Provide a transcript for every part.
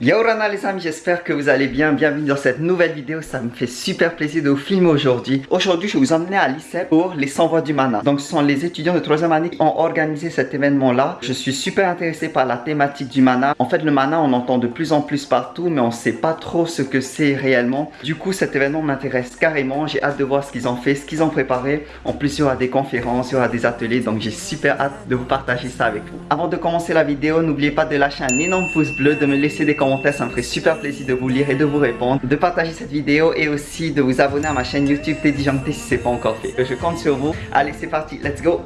Yo Rana les amis, j'espère que vous allez bien, bienvenue dans cette nouvelle vidéo, ça me fait super plaisir de vous filmer aujourd'hui. Aujourd'hui, je vais vous emmener à l'ICEP pour les 100 voix du mana. Donc ce sont les étudiants de 3 année qui ont organisé cet événement là. Je suis super intéressé par la thématique du mana. En fait le mana on entend de plus en plus partout mais on sait pas trop ce que c'est réellement. Du coup cet événement m'intéresse carrément, j'ai hâte de voir ce qu'ils ont fait, ce qu'ils ont préparé. En plus il y aura des conférences, il y aura des ateliers donc j'ai super hâte de vous partager ça avec vous. Avant de commencer la vidéo, n'oubliez pas de lâcher un énorme pouce bleu, de me laisser des commentaires ça me ferait super plaisir de vous lire et de vous répondre, de partager cette vidéo et aussi de vous abonner à ma chaîne YouTube Teddy Janté si c'est pas encore fait. Je compte sur vous. Allez, c'est parti, let's go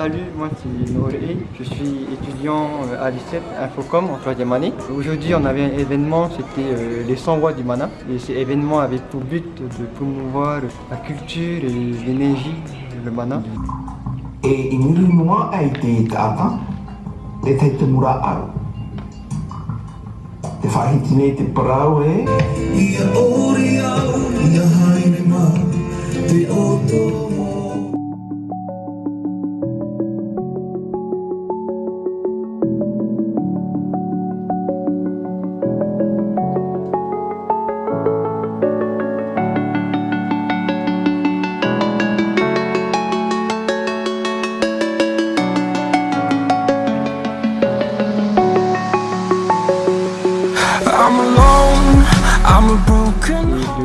Salut, moi c'est Noé, je suis étudiant euh, à l'ICEP Infocom en troisième année. Aujourd'hui on avait un événement, c'était euh, les 100 voix du mana. Et cet événement avait pour but de promouvoir la culture et l'énergie, le mana. Et a été atteint, Te whahitine te parau e Ia ori au, ia haere ma Te oto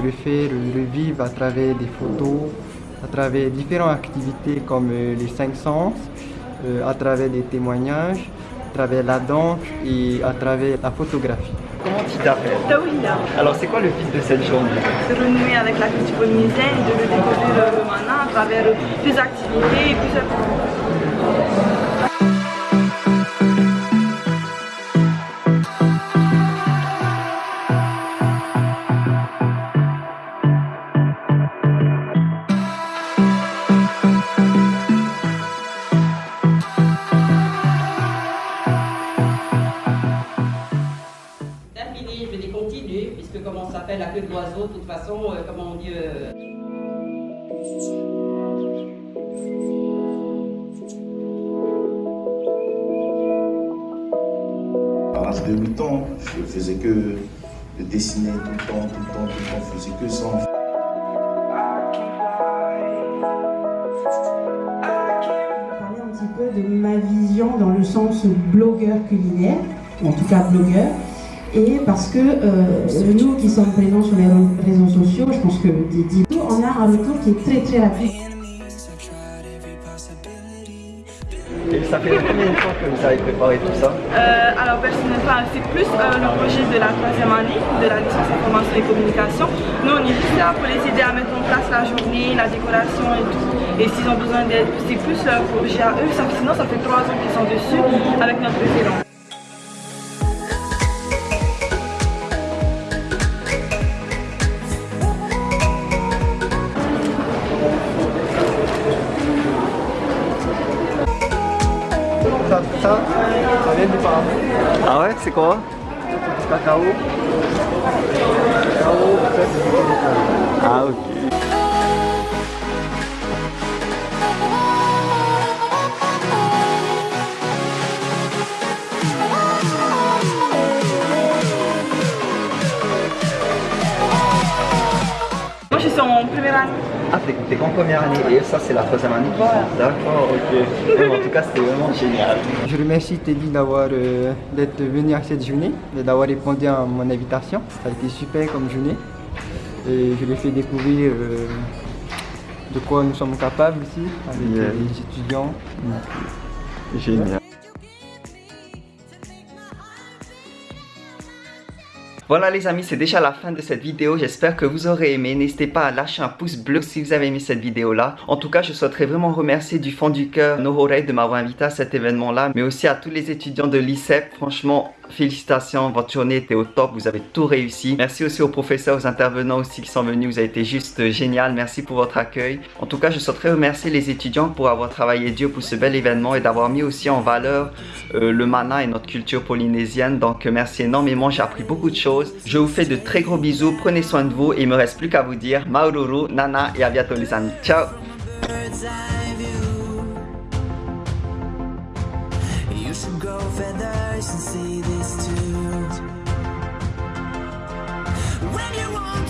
le faire, le vivre à travers des photos, à travers différentes activités comme euh, les cinq sens, euh, à travers des témoignages, à travers la danse et à travers la photographie. Comment tu t'appelles? Taoulia. Alors c'est quoi le but de cette journée? De renouer avec la culture polynésienne et de le découvrir le mana à travers des activités et plusieurs la queue de l'oiseau, de toute façon, euh, comment on dit... Euh... À l'âge de 8 ans, je faisais que de dessiner tout le temps, tout le temps, tout le temps, je faisais que ça. Parler un petit peu de ma vision dans le sens blogueur culinaire, en tout cas blogueur et parce que euh, nous qui sommes présents sur les réseaux sociaux, je pense que Didi, on a un retour qui est très très rapide. Et ça fait combien de temps que vous avez préparé tout ça? Euh, Alors personnellement, c'est plus euh, le projet de la troisième année, de la licence information et communication. Nous, on est juste là pour les aider à mettre en place la journée, la décoration et tout. Et s'ils ont besoin d'aide, c'est plus leur projet à eux. Sinon, ça fait trois ans qu'ils sont dessus avec notre président. Ça, ça vient du Panama. Ah ouais, c'est quoi Cacao. Cacao, Ah ok. Moi je suis en première année. Ah, t'es qu'en première année et ça, c'est la troisième année D'accord, ok. en tout cas, c'était vraiment génial. Je remercie Teddy d'avoir euh, d'être venu à cette journée et d'avoir répondu à mon invitation. Ça a été super comme journée et je lui ai fait découvrir euh, de quoi nous sommes capables ici avec les étudiants. Génial. Voilà les amis, c'est déjà la fin de cette vidéo. J'espère que vous aurez aimé. N'hésitez pas à lâcher un pouce bleu si vous avez aimé cette vidéo là. En tout cas, je souhaiterais vraiment remercier du fond du cœur Nohorei de m'avoir invité à cet événement là, mais aussi à tous les étudiants de l'ICEP. Franchement, Félicitations, votre journée était au top, vous avez tout réussi. Merci aussi aux professeurs, aux intervenants aussi qui sont venus, vous avez été juste génial. Merci pour votre accueil. En tout cas, je souhaiterais remercier les étudiants pour avoir travaillé dur pour ce bel événement et d'avoir mis aussi en valeur euh, le mana et notre culture polynésienne. Donc, merci énormément, j'ai appris beaucoup de choses. Je vous fais de très gros bisous, prenez soin de vous et il me reste plus qu'à vous dire Maururu, Nana et à bientôt les amis. Ciao and see this too. When you want